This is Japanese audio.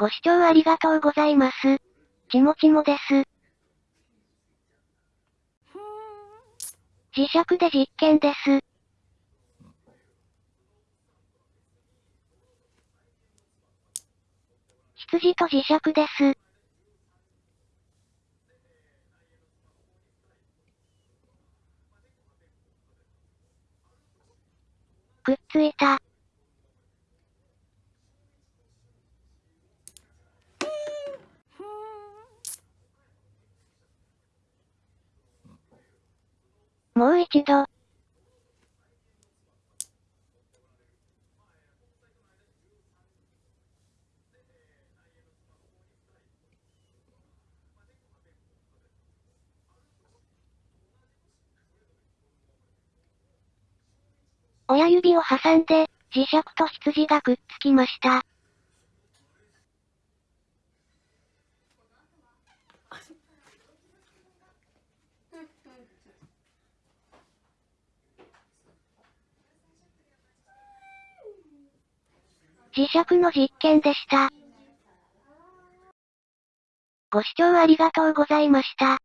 ご視聴ありがとうございます。ちもちもです。磁石で実験です。羊と磁石です。くっついた。もう一度。親指を挟んで、磁石と羊がくっつきました。磁石の実験でした。ご視聴ありがとうございました。